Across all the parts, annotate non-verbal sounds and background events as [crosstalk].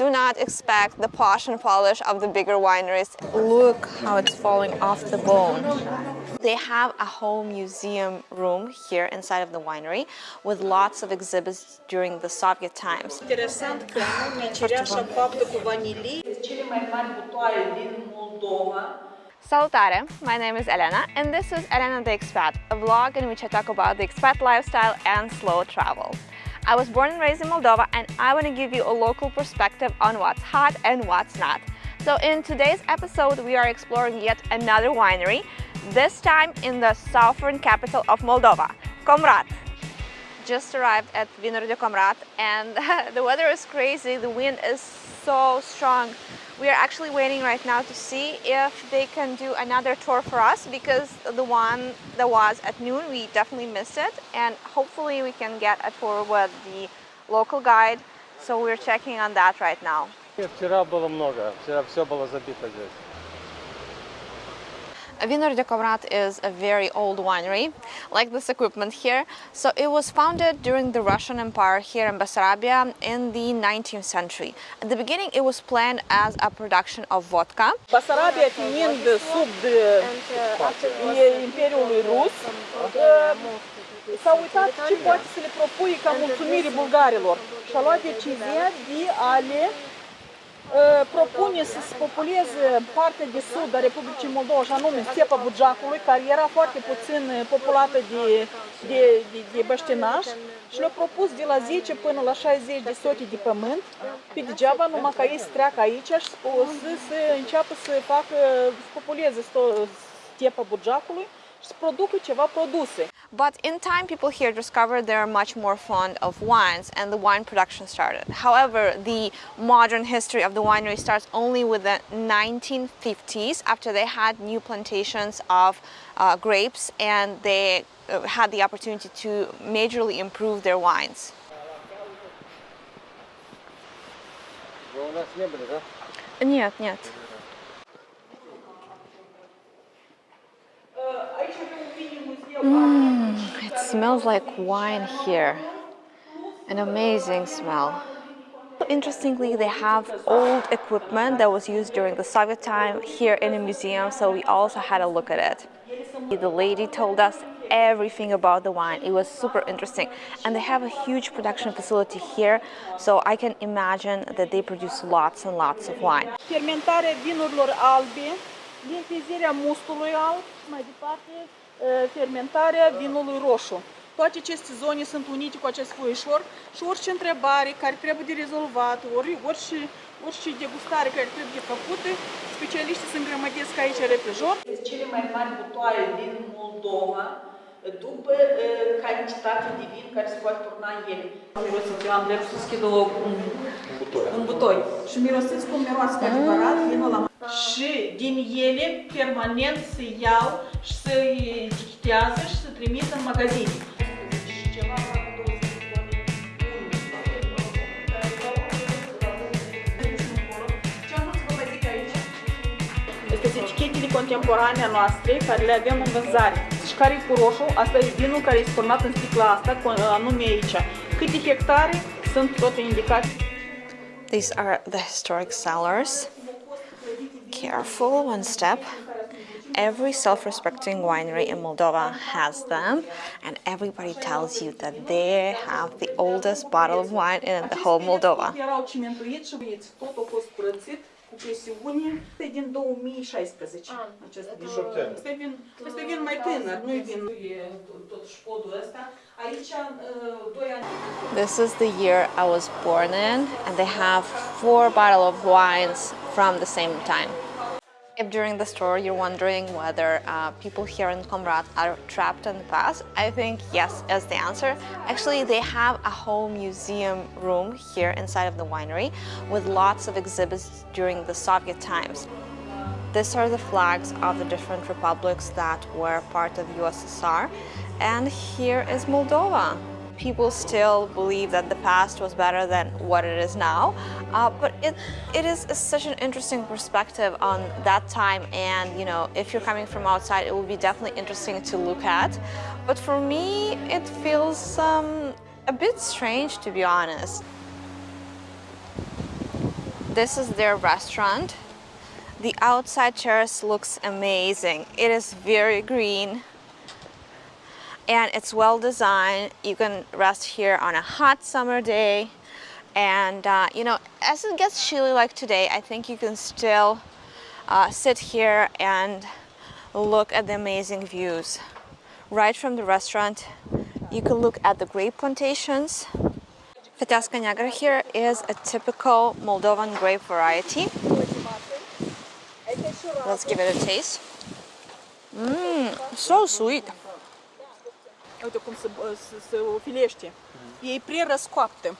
Do not expect the posh and polish of the bigger wineries. Look how it's falling off the bone. They have a whole museum room here inside of the winery with lots of exhibits during the Soviet times. Interesant că nume cireașa [sighs] faptă cu vanilii. Cele mai mari butoaie din Moldova. Salutare, my name is Elena and this is Elena the Expat, a vlog in which I talk about the expat lifestyle and slow travel. I was born and raised in Moldova and I want to give you a local perspective on what's hot and what's not. So in today's episode we are exploring yet another winery, this time in the southern capital of Moldova, Comrat. Just arrived at Vinuri de Comrat and [laughs] the weather is crazy, the wind is so strong. We are actually waiting right now to see if they can do another tour for us because the one that was at noon, we definitely missed it. And hopefully we can get a tour with the local guide. So we're checking on that right now. Вчера было много, вчера все было забито здесь. Vinuri de Comrat is a very old winery, like this equipment here. So it was founded during the Russian Empire here in Bessarabia in the 19th century. At the beginning it was planned as a production of vodka. Basarabia fiind sub Imperiului Rus, s-a uitat ce poate să le propui ca mulțumire bulgarilor și a luat decizia de a le propune să se populeze partea de sud a Republicii Moldova, și anume stepa Bugeacului, care era foarte puțin populată de, de, de, de băștinași și le-a propus de la 10 până la 60 de sote de pământ, pe degeaba, numai ca ei să treacă aici și să, să înceapă să facă, să populeze stepa Bugeacului și să producă ceva produse. But in time, people here discovered they're much more fond of wines and the wine production started. However, the modern history of the winery starts only with the 1950s after they had new plantations of uh, grapes and they uh, had the opportunity to majorly improve their wines. Нет, нет. Smells like wine here. An amazing smell. Interestingly, they have old equipment that was used during the Soviet time here in a museum, so we also had a look at it. The lady told us everything about the wine. It was super interesting. And they have a huge production facility here, so I can imagine that they produce lots and lots of wine. Fermentarea vinurilor albe, limpezarea mustului alb, mai departe fermentarea vinului roșu. Toate aceste zone sunt unite cu acest foișor și orice întrebare care trebuie de rezolvat, ori, orice, orice degustare care trebuie făcută, specialiștii se îngrămădesc aici repejor. Cele mai mari butoaie din Moldova, după uh, cantitatea de vin care se poate turna în ele. Mirosiți, eu am drept să schid un, un butoi. Și mirosiți cum miroase cu adevărat vinul la și din ele permanent se iau și se etichetează și se trimit în magazine. Este etichetele contemporane noastre care le avem în vânzare. Și care e cu roșu, asta e vinul care e turnat în sticla asta, anume aici. Câte hectare sunt toate indicate. These are the historic cellars. Careful, one step. Every self-respecting winery in Moldova has them and everybody tells you that they have the oldest bottle of wine in the whole Moldova. cu din 2016. Acest vin. Este vin, este vin mai tânăr, nu vin tot șpodul ăsta. Aici, doi ani. This is the year I was born in and they have four bottles of wines from the same time. If during the tour you're wondering whether uh, people here in Comrat are trapped in the past, I think yes is the answer. Actually, they have a whole museum room here inside of the winery with lots of exhibits during the Soviet times. These are the flags of the different republics that were part of USSR. And here is Moldova people still believe that the past was better than what it is now. Uh, but it, it is such an interesting perspective on that time and you know if you're coming from outside it will be definitely interesting to look at. But for me it feels um, a bit strange to be honest. This is their restaurant. The outside terrace looks amazing. It is very green and it's well designed. You can rest here on a hot summer day. And uh, you know, as it gets chilly like today, I think you can still uh, sit here and look at the amazing views. Right from the restaurant, you can look at the grape plantations. Feteasca Negra here is a typical Moldovan grape variety. Let's give it a taste. Mmm, so sweet. Uite cum se, se, se filește. E pre-răscoaptă.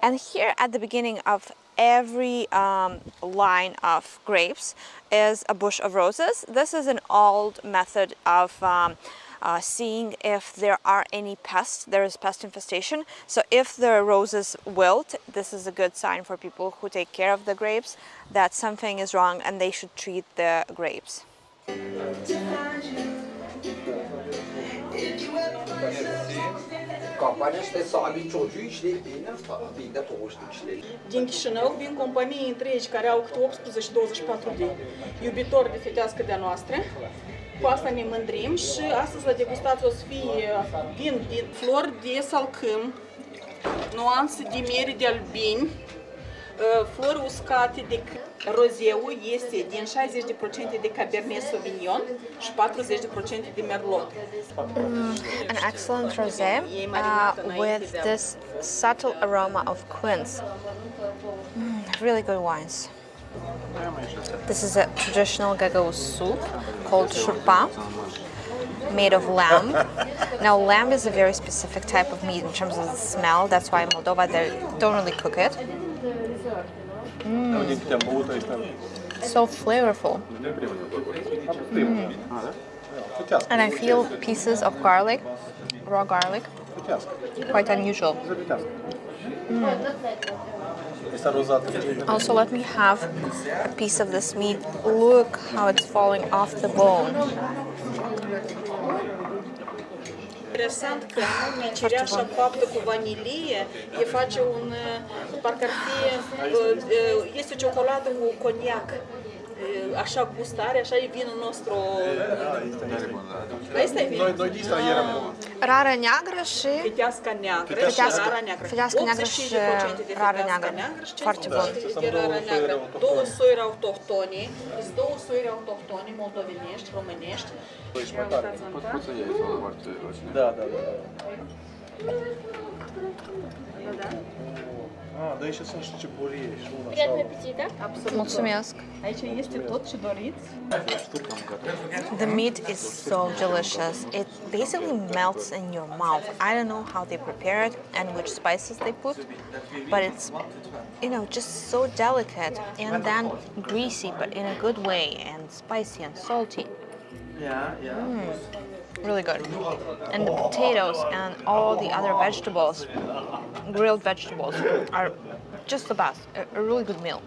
And here at the beginning of every um, line of grapes is a bush of roses. This is an old method of um, uh, seeing if there are any pests. There is pest infestation. So if the roses wilt, this is a good sign for people who take care of the grapes that something is wrong and they should treat the grapes. Kampanya işte sabit çocuğu işleyip bine toğuştu işleyip. Din Chișinău vin companii întregi care au câte 18-24 de iubitori de fetească de-a noastră. Cu asta ne mândrim și astăzi la degustație o să fie vin din flori de salcâm, nuanțe de miere de albini, flori uscate de rozeu este din 60% de Cabernet Sauvignon și 40% de Merlot. An excellent rosé uh, with this subtle aroma of quince. Mm, really good wines. This is a traditional Gagauz soup called shurpa, made of lamb. now, lamb is a very specific type of meat in terms of the smell. That's why in Moldova they don't really cook it. So flavorful. Mm. And I feel pieces of garlic, raw garlic, quite unusual. Also, let me have a piece of this meat. Look how it's falling off the bone. Interesant că nume cireașa faptă um cu vanilie e face un, um, eh, parcă ar fi, este o ciocolată cu coniac. Așa gustare, așa e vinul nostru. Asta e vinul. Noi dista eram Rară neagră și Fiteasca neagră și Fitească- rara neagră. fitească neagră și 85% de rară fiteasca neagră. și Foarte bun. 5% de rară neagră. Două soiuri autohtone, sunt două soiuri autohtone moldovenești, românești. Ia uitați în tas. Da, da, da. A, da, și sunt și cibulie și una Приятного sau... аппетита! Mulțumesc. Aici este tot ce doriți. The meat is so delicious. It basically melts in your mouth. I don't know how they prepare it and which spices they put, but it's, you know, just so delicate and then greasy, but in a good way, and spicy and salty. Mm, really good. And the potatoes and all the other vegetables, grilled vegetables, are just the best. A, really good meal.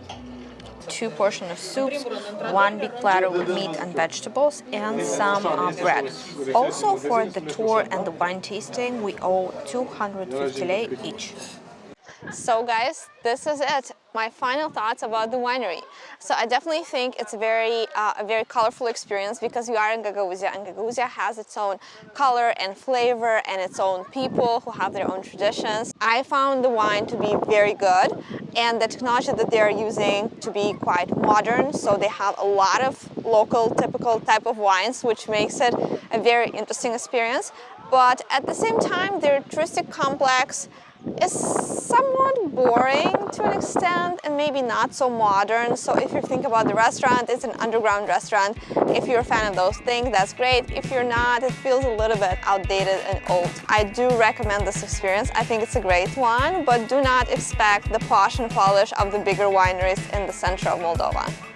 Two portion of soups, one big platter with meat and vegetables, and some uh, bread. Also, for the tour and the wine tasting, we owe 250 lei each. So guys, this is it. My final thoughts about the winery. So I definitely think it's a very, uh, a very colorful experience because we are in Gagauzia and Gagauzia has its own color and flavor and its own people who have their own traditions. I found the wine to be very good and the technology that they are using to be quite modern. So they have a lot of local typical type of wines, which makes it a very interesting experience. But at the same time, their touristic complex is somewhat boring to an extent and maybe not so modern. So if you think about the restaurant, it's an underground restaurant. If you're a fan of those things, that's great. If you're not, it feels a little bit outdated and old. I do recommend this experience. I think it's a great one, but do not expect the posh and polish of the bigger wineries in the center of Moldova.